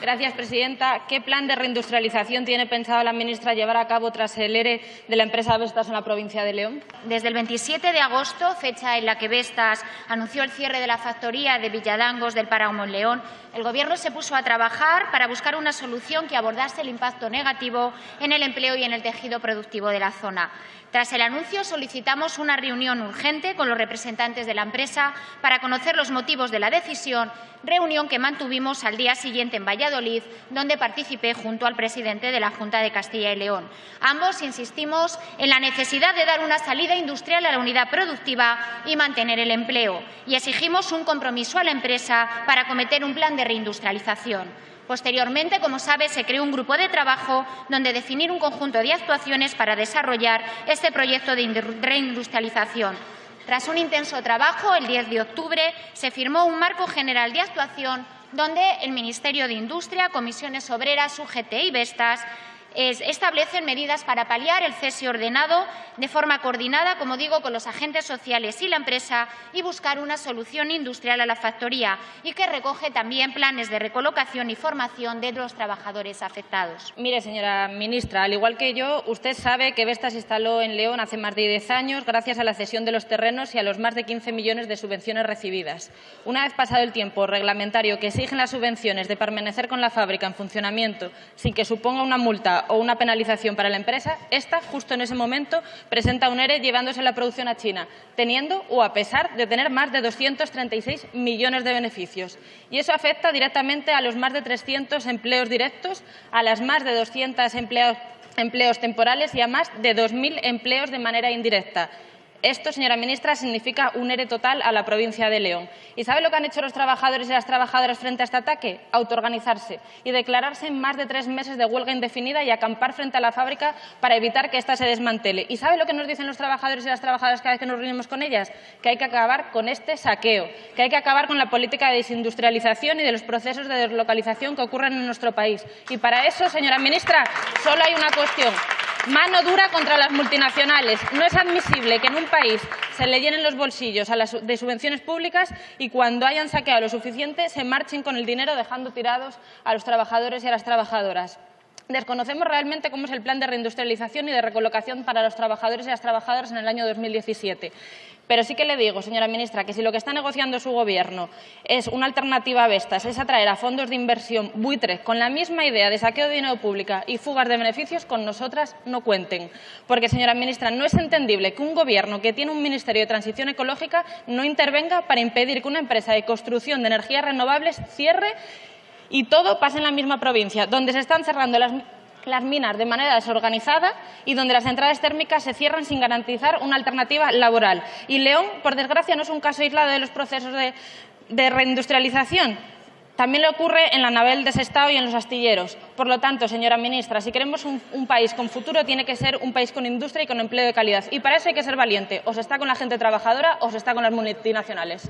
Gracias, presidenta. ¿Qué plan de reindustrialización tiene pensado la ministra llevar a cabo tras el ERE de la empresa Vestas en la provincia de León? Desde el 27 de agosto, fecha en la que Vestas anunció el cierre de la factoría de Villadangos del Páramo en León, el Gobierno se puso a trabajar para buscar una solución que abordase el impacto negativo en el empleo y en el tejido productivo de la zona. Tras el anuncio, solicitamos una reunión urgente con los representantes de la empresa para conocer los motivos de la decisión, reunión que mantuvimos al día siguiente en Valladolid, donde participé junto al presidente de la Junta de Castilla y León. Ambos insistimos en la necesidad de dar una salida industrial a la unidad productiva y mantener el empleo, y exigimos un compromiso a la empresa para acometer un plan de reindustrialización. Posteriormente, como sabe, se creó un grupo de trabajo donde definir un conjunto de actuaciones para desarrollar este proyecto de reindustrialización. Tras un intenso trabajo, el 10 de octubre se firmó un marco general de actuación donde el Ministerio de Industria, Comisiones Obreras, UGT y Vestas establecen medidas para paliar el cese ordenado de forma coordinada, como digo, con los agentes sociales y la empresa y buscar una solución industrial a la factoría y que recoge también planes de recolocación y formación de los trabajadores afectados. Mire, señora ministra, al igual que yo, usted sabe que Vestas se instaló en León hace más de 10 años gracias a la cesión de los terrenos y a los más de 15 millones de subvenciones recibidas. Una vez pasado el tiempo reglamentario que exigen las subvenciones de permanecer con la fábrica en funcionamiento sin que suponga una multa o una penalización para la empresa, esta, justo en ese momento, presenta un ERE llevándose la producción a China, teniendo o a pesar de tener más de 236 millones de beneficios. Y eso afecta directamente a los más de 300 empleos directos, a las más de 200 empleos, empleos temporales y a más de 2.000 empleos de manera indirecta. Esto, señora ministra, significa un ERE total a la provincia de León. ¿Y sabe lo que han hecho los trabajadores y las trabajadoras frente a este ataque? Autoorganizarse y declararse en más de tres meses de huelga indefinida y acampar frente a la fábrica para evitar que ésta se desmantele. ¿Y sabe lo que nos dicen los trabajadores y las trabajadoras cada vez que nos reunimos con ellas? Que hay que acabar con este saqueo, que hay que acabar con la política de desindustrialización y de los procesos de deslocalización que ocurren en nuestro país. Y para eso, señora ministra, solo hay una cuestión Mano dura contra las multinacionales. No es admisible que en un país se le llenen los bolsillos a las, de subvenciones públicas y cuando hayan saqueado lo suficiente se marchen con el dinero dejando tirados a los trabajadores y a las trabajadoras. Desconocemos realmente cómo es el plan de reindustrialización y de recolocación para los trabajadores y las trabajadoras en el año 2017. Pero sí que le digo, señora ministra, que si lo que está negociando su Gobierno es una alternativa a Vestas, es atraer a fondos de inversión buitres con la misma idea de saqueo de dinero público y fugas de beneficios, con nosotras no cuenten. Porque, señora ministra, no es entendible que un Gobierno que tiene un Ministerio de Transición Ecológica no intervenga para impedir que una empresa de construcción de energías renovables cierre y todo pasa en la misma provincia, donde se están cerrando las, minas de manera desorganizada y donde las centrales térmicas se cierran sin garantizar una alternativa laboral. Y León, por desgracia, no es un caso aislado de los procesos de, reindustrialización. También le ocurre en la navel de Sestao y en los astilleros. Por lo tanto, señora ministra, si queremos un, un, país con futuro, tiene que ser un país con industria y con empleo de calidad. Y para eso hay que ser valiente. O se está con la gente trabajadora o se está con las multinacionales.